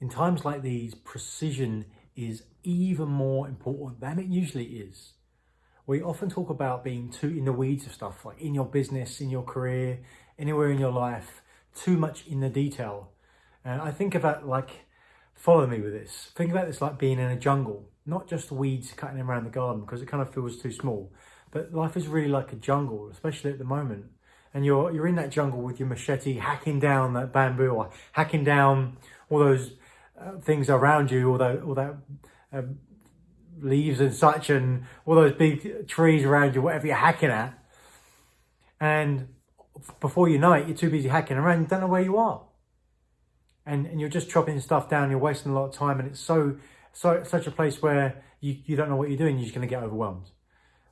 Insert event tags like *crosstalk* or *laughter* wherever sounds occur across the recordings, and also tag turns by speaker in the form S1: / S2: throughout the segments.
S1: In times like these, precision is even more important than it usually is. We often talk about being too in the weeds of stuff, like in your business, in your career, anywhere in your life, too much in the detail. And I think about like, follow me with this. Think about this like being in a jungle, not just weeds cutting around the garden because it kind of feels too small. But life is really like a jungle, especially at the moment. And you're you're in that jungle with your machete, hacking down that bamboo or hacking down all those things around you, all that all that um, leaves and such, and all those big trees around you, whatever you're hacking at. And before you know it, you're too busy hacking around, you don't know where you are. And, and you're just chopping stuff down, you're wasting a lot of time, and it's so, so such a place where you, you don't know what you're doing, you're just going to get overwhelmed.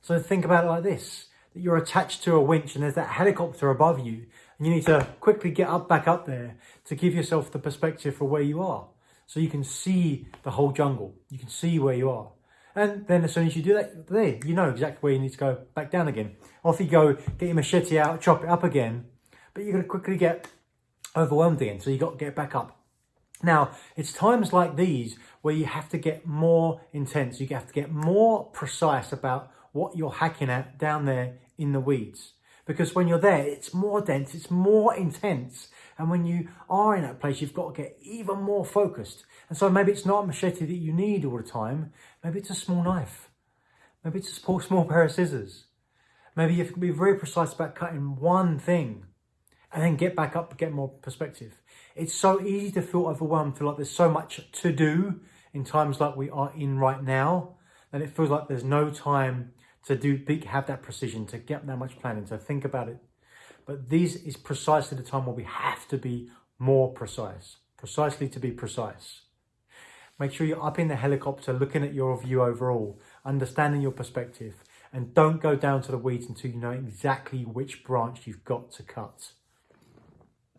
S1: So think about it like this, that you're attached to a winch and there's that helicopter above you, and you need to quickly get up back up there to give yourself the perspective for where you are. So you can see the whole jungle, you can see where you are. And then as soon as you do that, there, you know exactly where you need to go back down again. Off you go, get your machete out, chop it up again. But you're going to quickly get overwhelmed again, so you've got to get back up. Now, it's times like these where you have to get more intense. You have to get more precise about what you're hacking at down there in the weeds. Because when you're there, it's more dense, it's more intense. And when you are in that place, you've got to get even more focused. And so maybe it's not a machete that you need all the time. Maybe it's a small knife. Maybe it's a small, *laughs* small pair of scissors. Maybe you can be very precise about cutting one thing and then get back up, get more perspective. It's so easy to feel overwhelmed, feel like there's so much to do in times like we are in right now, that it feels like there's no time to do have that precision, to get that much planning, to think about it. But this is precisely the time where we have to be more precise, precisely to be precise. Make sure you're up in the helicopter looking at your view overall, understanding your perspective, and don't go down to the weeds until you know exactly which branch you've got to cut.